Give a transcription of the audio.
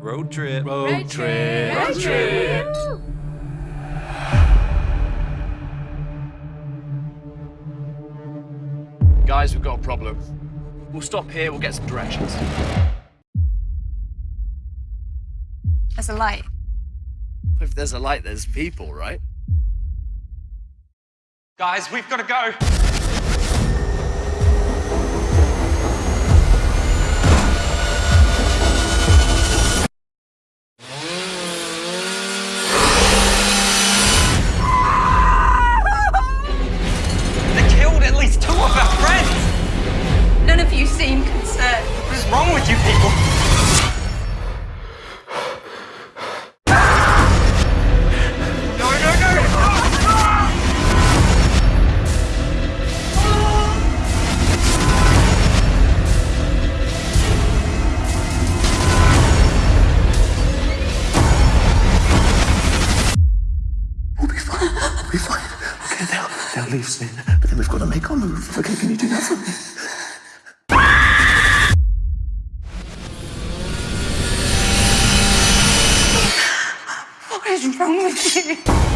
Road trip. Road trip. Road trip. Guys, we've got a problem. We'll stop here, we'll get some directions. There's a light. If there's a light, there's people, right? Guys, we've got to go. Wrong with you people? We'll be fine. We'll be fine. Okay, they'll, they'll leave soon. But then we've got to make our move. Okay, can you do that for me? Is wrong with you?